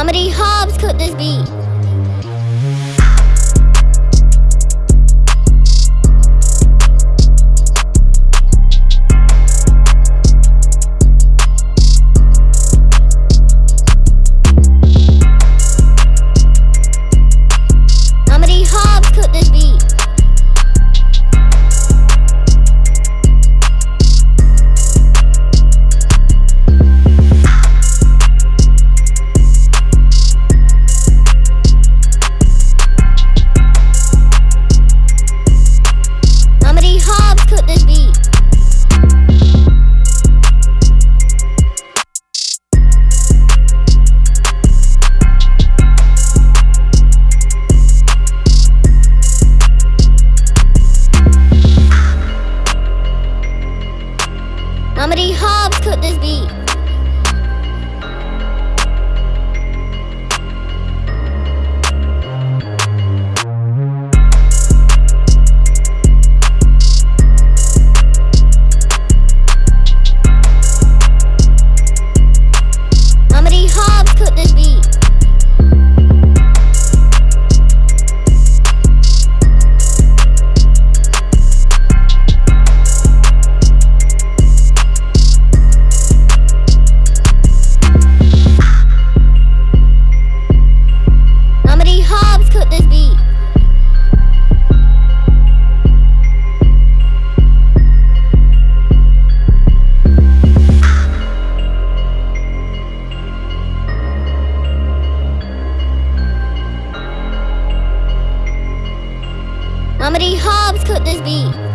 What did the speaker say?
Mama Hobbs cooked this beat. many Hobbs could this be?